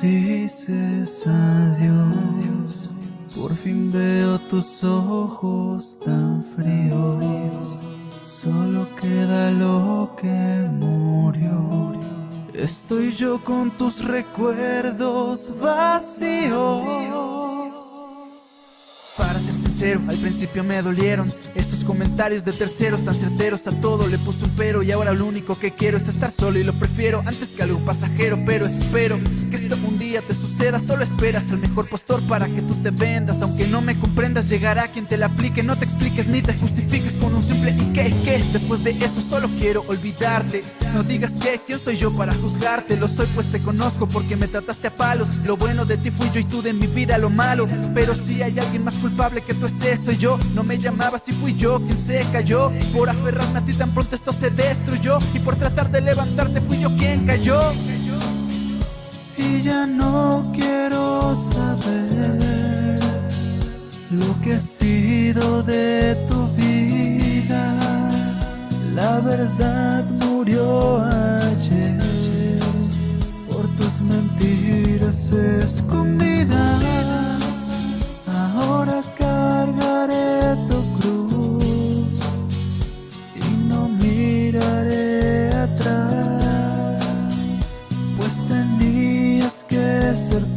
dices adiós, por fin veo tus ojos tan fríos. Solo queda lo que murió. Estoy yo con tus recuerdos vacíos. Para ser sincero, al principio me dolieron Esos comentarios de terceros tan certeros A todo le puse un pero y ahora lo único que quiero Es estar solo y lo prefiero antes que algo pasajero Pero espero que esto un día te suceda Solo esperas al mejor postor para que tú te vendas. Aunque no me comprendas llegará quien te la aplique No te expliques ni te justifiques con un simple y que, Después de eso solo quiero olvidarte. No digas que, ¿quién soy yo para juzgarte? Lo soy pues te conozco porque me trataste a palos. Lo bueno de ti fui yo y tú de mi vida lo malo. Pero si hay alguien más culpable que tú es eso yo. No me llamabas y fui yo quien se cayó. Por aferrarme a ti tan pronto esto se destruyó. Y por tratar de levantarte fui yo quien cayó Y ya no quiero saber Lo que ha sido de tu vida. La verdad murió ayer Por tus mentiras escondidas. Ahora cargaré tu cruz y no miraré atrás, pues tenías que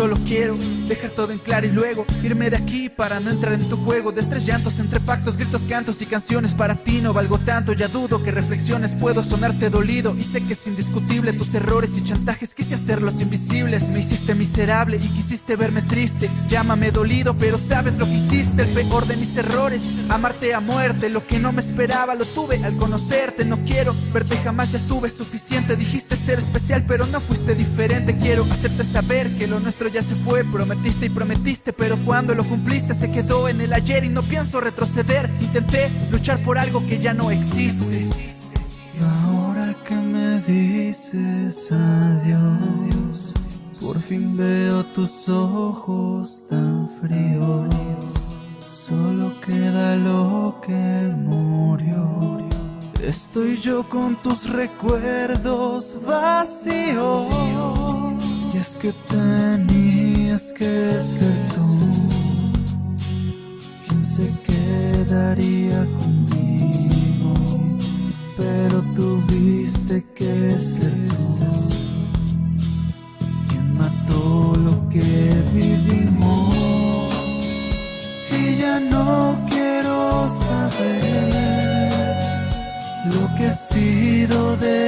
Solo quiero dejar todo en claro y luego irme de aquí para no entrar en tu juego. De estrés llantos entre pactos, gritos, cantos y canciones. Para ti no valgo tanto, ya dudo que reflexiones. Puedo sonarte dolido y sé que es indiscutible tus errores y chantajes. Quise hacerlos invisibles, me hiciste miserable y quisiste verme triste, llámame dolido pero sabes lo que hiciste, el peor de mis errores, amarte a muerte, lo que no me esperaba lo tuve al conocerte, no quiero verte jamás ya tuve suficiente, dijiste ser especial pero no fuiste diferente, quiero hacerte saber que lo nuestro ya se fue Prometiste y prometiste, pero cuando lo cumpliste Se quedó en el ayer y no pienso retroceder. Intenté luchar por algo que ya no existe. Y ahora que me dices adiós Por fin veo tus ojos tan fríos. Solo queda lo que murió. Estoy yo con tus recuerdos vacíos es que tenías que ser tú. Quien se quedaría conmigo, pero tuviste que ser tú. Quien mató lo que vivimos. Y ya no quiero saber lo que ha sido de